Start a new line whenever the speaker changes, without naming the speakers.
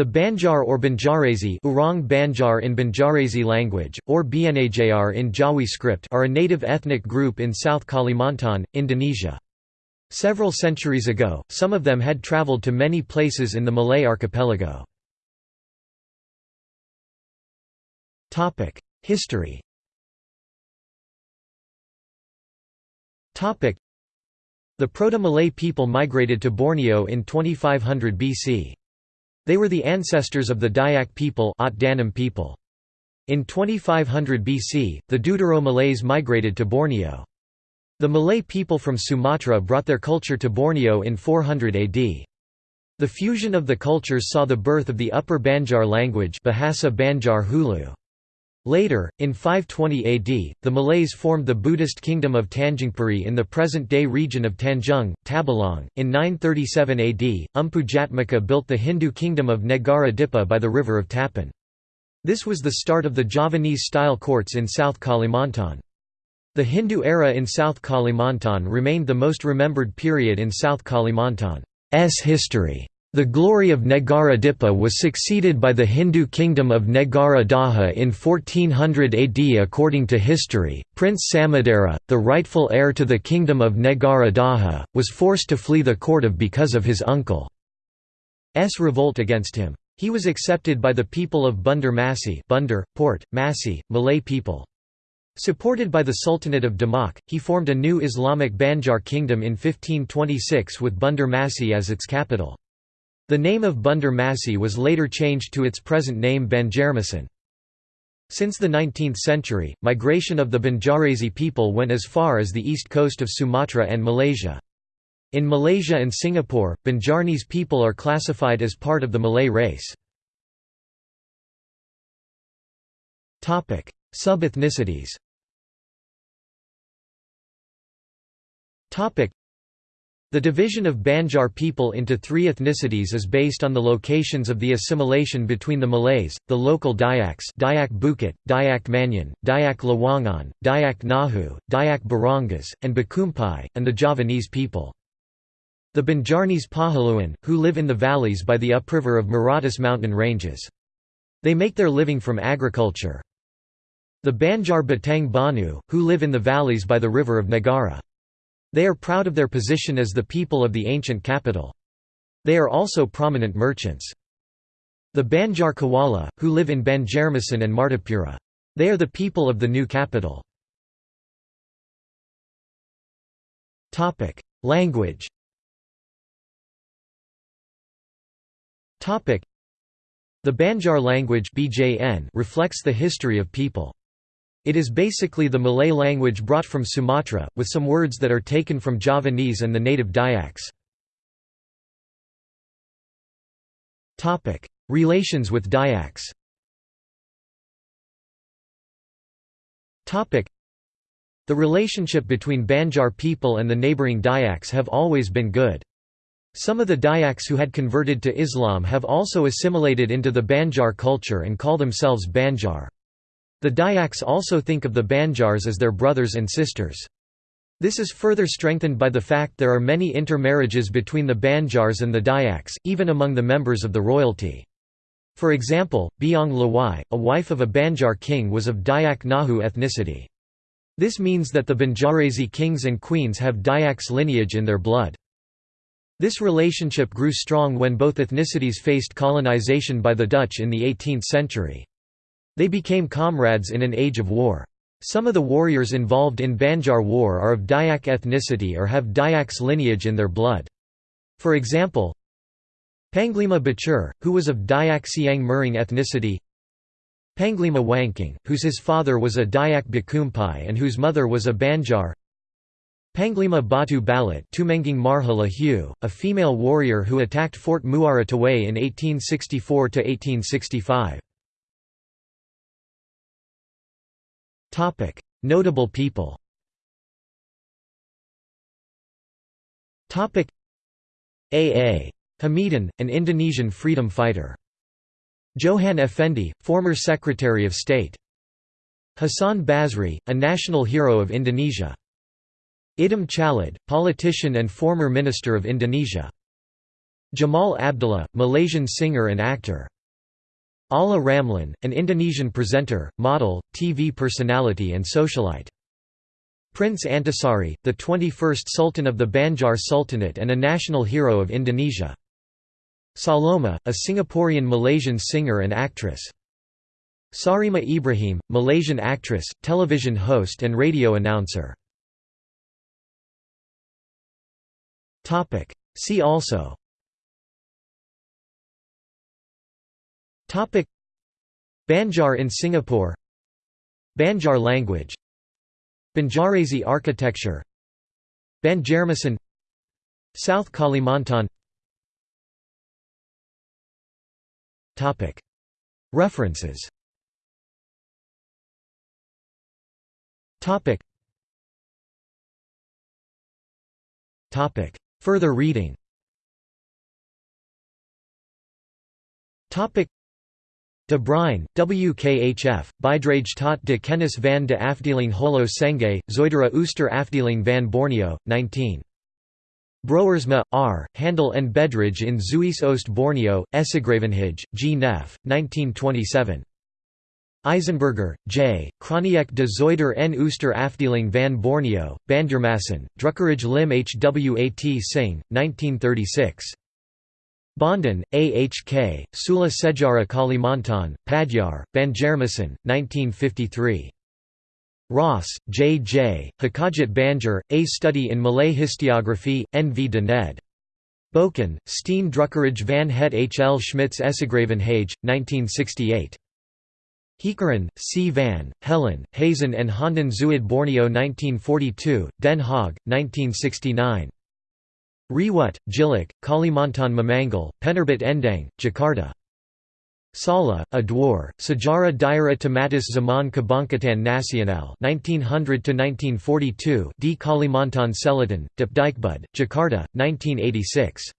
The Banjar or Banjarese Orang Banjar in Banjarese language, or Bnajar in Jawi script are a native ethnic group in South Kalimantan, Indonesia. Several centuries ago, some of them had traveled to many places in the Malay archipelago. History The Proto-Malay people migrated to Borneo in 2500 BC. They were the ancestors of the Dayak people, people. In 2500 BC, the Deutero Malays migrated to Borneo. The Malay people from Sumatra brought their culture to Borneo in 400 AD. The fusion of the cultures saw the birth of the Upper Banjar language Bahasa Banjar Hulu. Later, in 520 AD, the Malays formed the Buddhist kingdom of Tanjungpuri in the present-day region of Tanjung, Tabalong. In 937 AD, Mpu Jatmaka built the Hindu kingdom of Negara Dipa by the river of Tapan. This was the start of the Javanese-style courts in South Kalimantan. The Hindu era in South Kalimantan remained the most remembered period in South Kalimantan's history. The glory of Negara Dipa was succeeded by the Hindu kingdom of Negara Daha in 1400 AD. According to history, Prince Samudera, the rightful heir to the kingdom of Negara Daha, was forced to flee the court of because of his uncle's revolt against him. He was accepted by the people of Bandar Masih Bundar, Port, Masih, Malay people. Supported by the Sultanate of Demak, he formed a new Islamic Banjar kingdom in 1526 with Bandar Masih as its capital. The name of Bandar Masih was later changed to its present name Banjarmasin. Since the 19th century, migration of the Banjarese people went as far as the east coast of Sumatra and Malaysia. In Malaysia and Singapore, Banjarnese people are classified as part of the Malay race. Sub-ethnicities the division of Banjar people into three ethnicities is based on the locations of the assimilation between the Malays, the local Dayaks Dayak Bukit, Dayak Maanyan, Dayak Lawangan, Dayak Ngaju, Dayak Barangas, and Bakumpai, and the Javanese people. The Banjarnese Pahuluan, who live in the valleys by the upriver of Meratus mountain ranges. They make their living from agriculture. The Banjar Batang Banyu, who live in the valleys by the river of Negara. They are proud of their position as the people of the ancient capital. They are also prominent merchants. The Banjar Kuala, who live in Banjarmasin and Martapura. They are the people of the new capital. Language The Banjar language reflects the history of people. It is basically the Malay language brought from Sumatra, with some words that are taken from Javanese and the native Dayaks. Relations with Dayaks The relationship between Banjar people and the neighbouring Dayaks have always been good. Some of the Dayaks who had converted to Islam have also assimilated into the Banjar culture and call themselves Banjar. The Dayaks also think of the Banjars as their brothers and sisters. This is further strengthened by the fact there are many intermarriages between the Banjars and the Dayaks, even among the members of the royalty. For example, Biang Lawai, a wife of a Banjar king was of Dayak Ngaju ethnicity. This means that the Banjarese kings and queens have Dayaks lineage in their blood. This relationship grew strong when both ethnicities faced colonization by the Dutch in the 18th century. They became comrades in an age of war. Some of the warriors involved in Banjar War are of Dayak ethnicity or have Dayak's lineage in their blood. For example, Panglima Batur, who was of Dayak Siang Murung ethnicity Panglima Wangkang, whose his father was a Dayak Bakumpai and whose mother was a Banjar Panglima Batu Balat Marhala Hu, a female warrior who attacked Fort Muara Teweh in 1864–1865. Topic: Notable people. Topic: A.A. Hamidhan, an Indonesian freedom fighter. Djohan Effendi, former Secretary of State. Hassan Basry, a national hero of Indonesia. Idham Chalid, politician and former Minister of Indonesia. Jamal Abdillah, Malaysian singer and actor. Ala Ramlan, an Indonesian presenter, model, TV personality and socialite. Prince Antasari, the 21st Sultan of the Banjar Sultanate and a national hero of Indonesia. Saloma, a Singaporean-Malaysian singer and actress. Sarimah Ibrahim, Malaysian actress, television host and radio announcer. See also Banjar in Singapore. Banjar language. Banjarese architecture. Banjarmasin. South Kalimantan. References. Further reading De Bruyn, WKHF, Bijdrage tot de kennis van de afdeling Holo Senge, Zoidera Ooster afdeling van Borneo, 19. Broersma, R., Handel en Bedrijf in Zuid Oost Borneo, Essegravenhage, G. Neff, 1927. Eisenberger, J., Kroniek de Zoider en Ooster afdeling van Borneo, Banjarmasin, Drukkerij Lim Hwat Singh, 1936. Bondan, A. H. K., Sula Sejara Kalimantan, Padyar, Banjarmasin, 1953. Ross, J. J., Hakajat Banjar, A Study in Malay Historiography, N. V. de Ned. Boken, Steen Drukkerij van het H. L. Schmitz Essegravenhage, 1968. Heekeren, C. van, Helen, Hazen and Hondan Zuid Borneo 1942, Den Haag, 1969. Riwut, Tjilik, Kalimantan Memanggul, Penerbit Endang, Jakarta. Sala, Adwar, Sejarah Daerah Tematis Zaman Kebangkitan Nasional 1900–1942 D. Kalimantan Selatan, Depdikbud, Jakarta, 1986.